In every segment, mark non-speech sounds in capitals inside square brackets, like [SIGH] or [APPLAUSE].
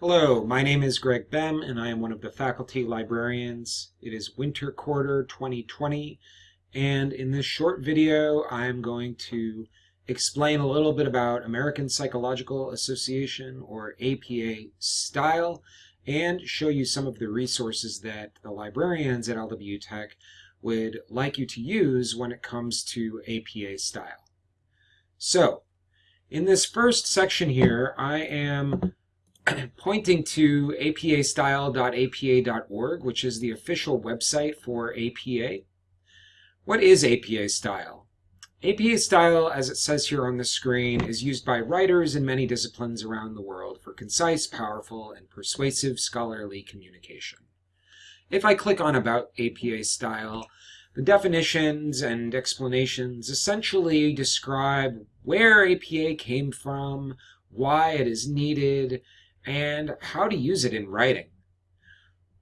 Hello, my name is Greg Bem and I am one of the faculty librarians. It is winter quarter 2020 and in this short video I am going to explain a little bit about American Psychological Association or APA style and show you some of the resources that the librarians at LW Tech would like you to use when it comes to APA style. So, in this first section here, I am [CLEARS THROAT] pointing to apastyle.apa.org, which is the official website for APA. What is APA style? APA style, as it says here on the screen, is used by writers in many disciplines around the world for concise, powerful, and persuasive scholarly communication. If I click on About APA Style, the definitions and explanations essentially describe where APA came from, why it is needed, and how to use it in writing.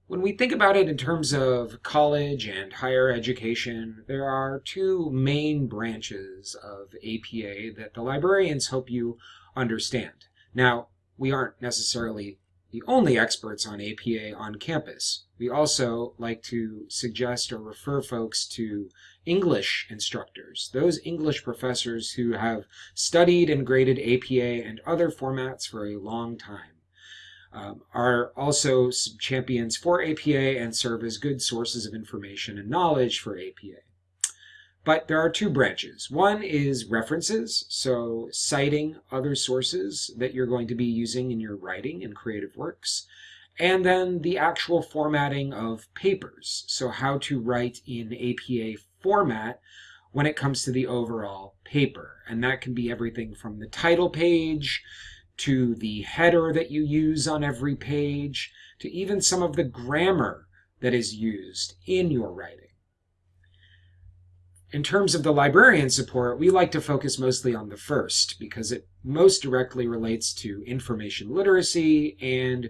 When we think about it in terms of college and higher education, there are two main branches of APA that the librarians hope you understand. Now, we aren't necessarily the only experts on APA on campus. We also like to suggest or refer folks to English instructors, those English professors who have studied and graded APA and other formats for a long time um, are also champions for APA and serve as good sources of information and knowledge for APA. But there are two branches. One is references, so citing other sources that you're going to be using in your writing and creative works. And then the actual formatting of papers, so how to write in APA format when it comes to the overall paper. And that can be everything from the title page to the header that you use on every page, to even some of the grammar that is used in your writing. In terms of the librarian support, we like to focus mostly on the first because it most directly relates to information literacy and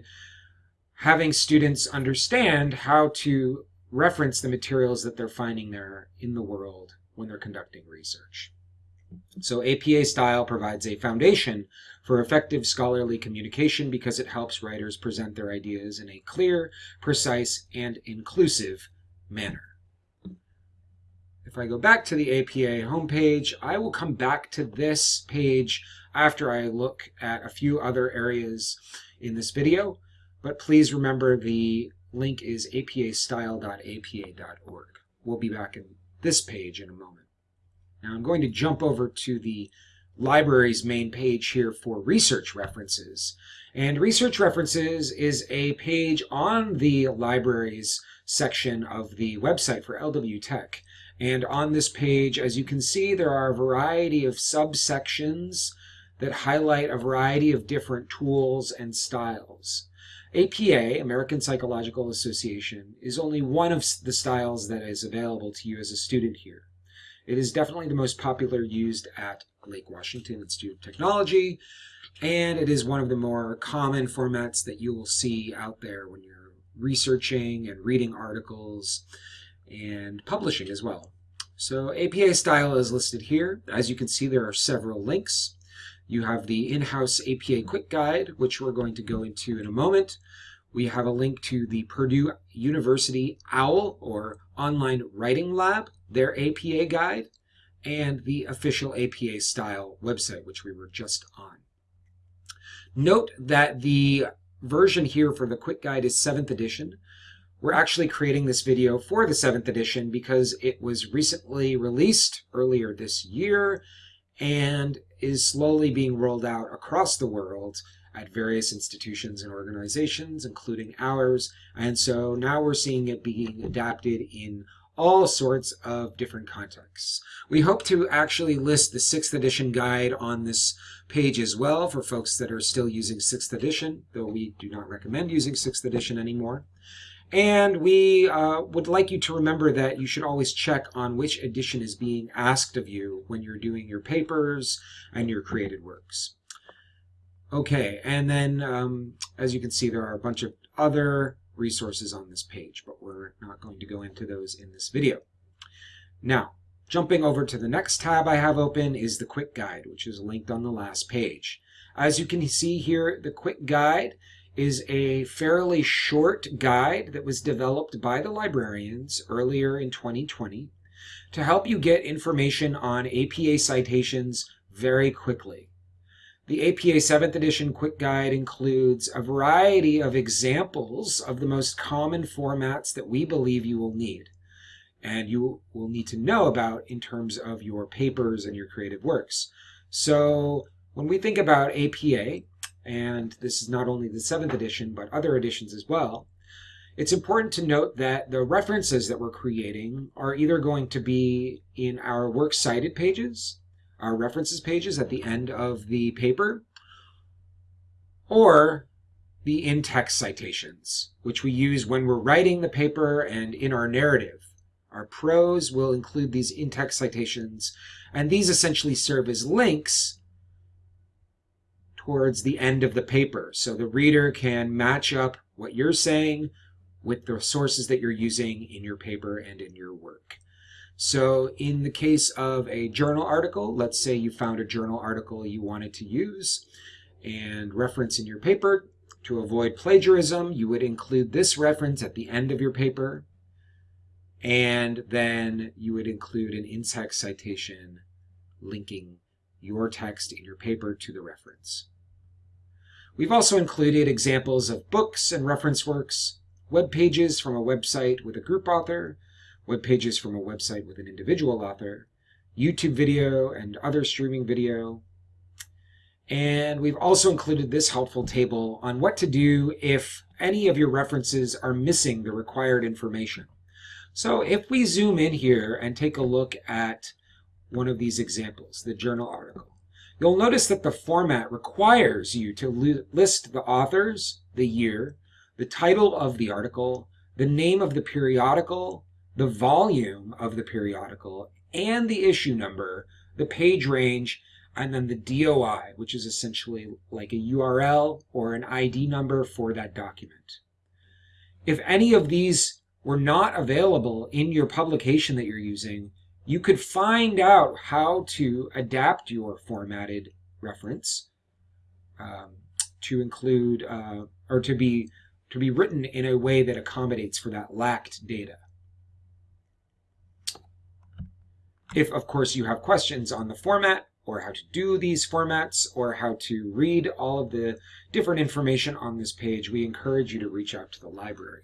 having students understand how to reference the materials that they're finding there in the world when they're conducting research. So APA style provides a foundation for effective scholarly communication because it helps writers present their ideas in a clear, precise, and inclusive manner. If I go back to the APA homepage, I will come back to this page after I look at a few other areas in this video, but please remember the link is apastyle.apa.org. We'll be back in this page in a moment. Now I'm going to jump over to the library's main page here for research references. And research references is a page on the library's section of the website for LW Tech. And on this page, as you can see, there are a variety of subsections that highlight a variety of different tools and styles. APA, American Psychological Association, is only one of the styles that is available to you as a student here. It is definitely the most popular used at Lake Washington Institute of Technology, and it is one of the more common formats that you will see out there when you're researching and reading articles and publishing as well. So APA style is listed here. As you can see, there are several links. You have the in-house APA quick guide, which we're going to go into in a moment. We have a link to the Purdue University OWL, or Online Writing Lab, their APA guide, and the official APA style website, which we were just on. Note that the version here for the quick guide is 7th edition. We're actually creating this video for the 7th edition because it was recently released earlier this year and is slowly being rolled out across the world at various institutions and organizations, including ours. And so now we're seeing it being adapted in all sorts of different contexts. We hope to actually list the 6th edition guide on this page as well for folks that are still using 6th edition, though we do not recommend using 6th edition anymore. And we uh, would like you to remember that you should always check on which edition is being asked of you when you're doing your papers and your created works. Okay, and then um, as you can see, there are a bunch of other resources on this page, but we're not going to go into those in this video. Now, jumping over to the next tab I have open is the quick guide, which is linked on the last page. As you can see here, the quick guide is a fairly short guide that was developed by the librarians earlier in 2020 to help you get information on APA citations very quickly. The APA 7th edition quick guide includes a variety of examples of the most common formats that we believe you will need and you will need to know about in terms of your papers and your creative works. So when we think about APA, and this is not only the 7th edition, but other editions as well, it's important to note that the references that we're creating are either going to be in our works cited pages, our references pages at the end of the paper, or the in-text citations, which we use when we're writing the paper and in our narrative. Our prose will include these in-text citations, and these essentially serve as links towards the end of the paper. So the reader can match up what you're saying with the sources that you're using in your paper and in your work. So in the case of a journal article, let's say you found a journal article you wanted to use and reference in your paper. To avoid plagiarism, you would include this reference at the end of your paper. And then you would include an in-text citation linking your text in your paper to the reference. We've also included examples of books and reference works, web pages from a website with a group author, web pages from a website with an individual author, YouTube video and other streaming video. And we've also included this helpful table on what to do if any of your references are missing the required information. So if we zoom in here and take a look at one of these examples, the journal article, you'll notice that the format requires you to list the authors, the year, the title of the article, the name of the periodical, the volume of the periodical, and the issue number, the page range, and then the DOI, which is essentially like a URL or an ID number for that document. If any of these were not available in your publication that you're using, you could find out how to adapt your formatted reference um, to include uh, or to be to be written in a way that accommodates for that lacked data. If, of course, you have questions on the format or how to do these formats or how to read all of the different information on this page, we encourage you to reach out to the library.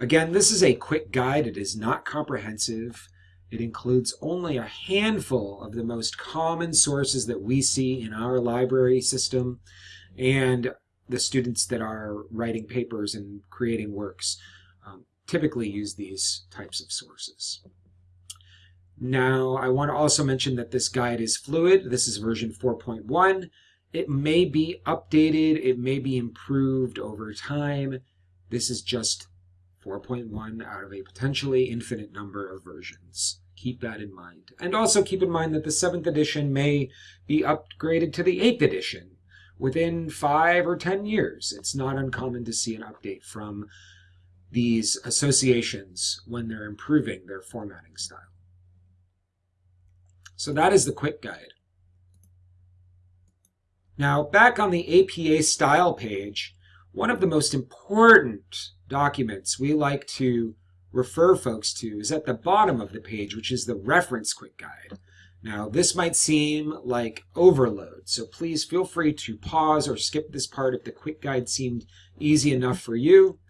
Again, this is a quick guide. It is not comprehensive. It includes only a handful of the most common sources that we see in our library system. And the students that are writing papers and creating works um, typically use these types of sources. Now, I want to also mention that this guide is fluid. This is version 4.1. It may be updated, it may be improved over time. This is just 4.1 out of a potentially infinite number of versions. Keep that in mind. And also keep in mind that the 7th edition may be upgraded to the 8th edition within five or ten years. It's not uncommon to see an update from these associations when they're improving their formatting style. So that is the quick guide. Now, back on the APA style page, one of the most important documents we like to refer folks to is at the bottom of the page, which is the reference quick guide. Now, this might seem like overload, so please feel free to pause or skip this part if the quick guide seemed easy enough for you.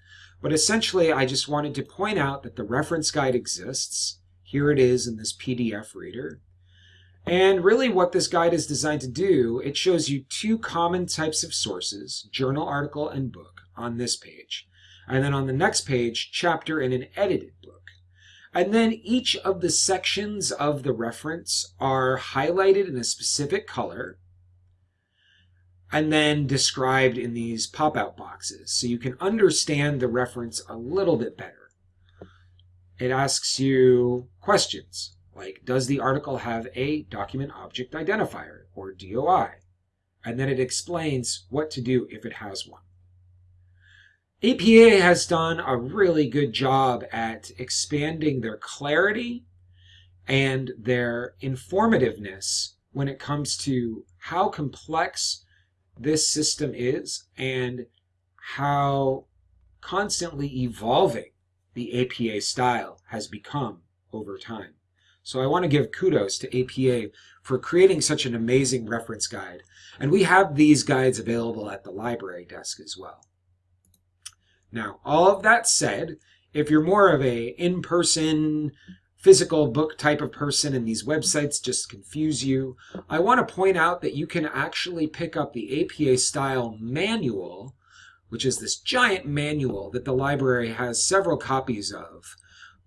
But essentially, I just wanted to point out that the reference guide exists. Here it is in this PDF reader. And really what this guide is designed to do, it shows you two common types of sources, journal article and book, on this page. And then on the next page, chapter in an edited book. And then each of the sections of the reference are highlighted in a specific color and then described in these pop-out boxes so you can understand the reference a little bit better. It asks you questions like, does the article have a document object identifier or DOI? And then it explains what to do if it has one. APA has done a really good job at expanding their clarity and their informativeness when it comes to how complex this system is and how constantly evolving the APA style has become over time. So I want to give kudos to APA for creating such an amazing reference guide. And we have these guides available at the library desk as well. Now, all of that said, if you're more of a in-person physical book type of person and these websites just confuse you, I want to point out that you can actually pick up the APA style manual, which is this giant manual that the library has several copies of,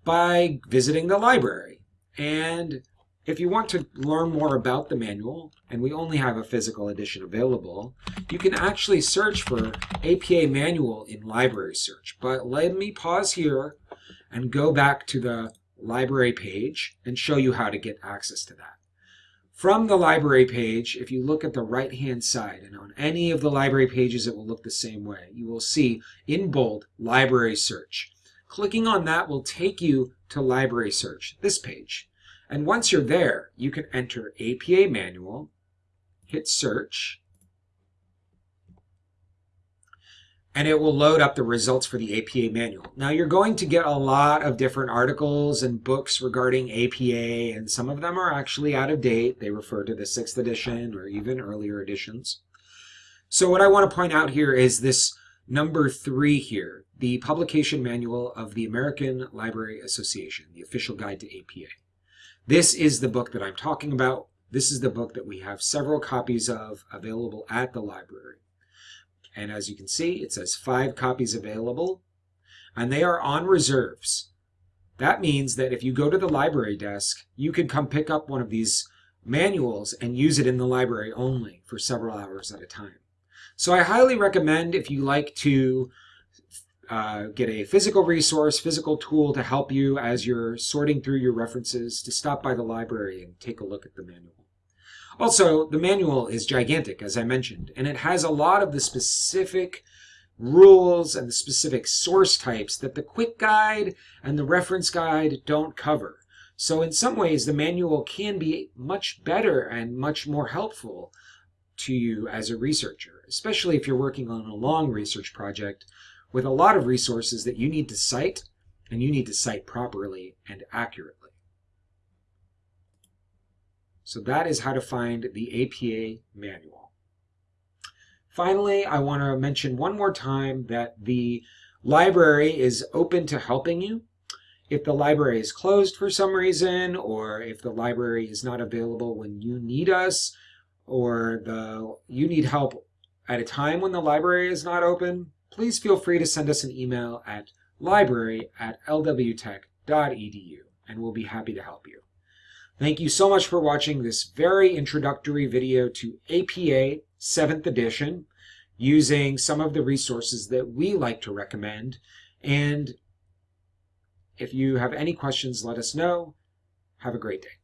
by visiting the library. And if you want to learn more about the manual, and we only have a physical edition available, you can actually search for APA manual in library search. But let me pause here and go back to the library page and show you how to get access to that. From the library page, if you look at the right hand side, and on any of the library pages it will look the same way, you will see in bold library search. Clicking on that will take you to library search, this page. And once you're there, you can enter APA manual, hit search, and it will load up the results for the APA manual. Now you're going to get a lot of different articles and books regarding APA, and some of them are actually out of date. They refer to the sixth edition or even earlier editions. So what I want to point out here is this number three here, the publication manual of the American Library Association, the official guide to APA. This is the book that I'm talking about. This is the book that we have several copies of available at the library. And as you can see, it says five copies available, and they are on reserves. That means that if you go to the library desk, you can come pick up one of these manuals and use it in the library only for several hours at a time. So I highly recommend if you like to uh, get a physical resource, physical tool to help you as you're sorting through your references, to stop by the library and take a look at the manual. Also, the manual is gigantic, as I mentioned, and it has a lot of the specific rules and the specific source types that the quick guide and the reference guide don't cover. So in some ways, the manual can be much better and much more helpful to you as a researcher, especially if you're working on a long research project with a lot of resources that you need to cite and you need to cite properly and accurately. So that is how to find the APA manual. Finally, I want to mention one more time that the library is open to helping you. If the library is closed for some reason, or if the library is not available when you need us, or the you need help at a time when the library is not open, please feel free to send us an email at library at lwtech.edu and we'll be happy to help you. Thank you so much for watching this very introductory video to APA 7th edition using some of the resources that we like to recommend. And if you have any questions, let us know. Have a great day.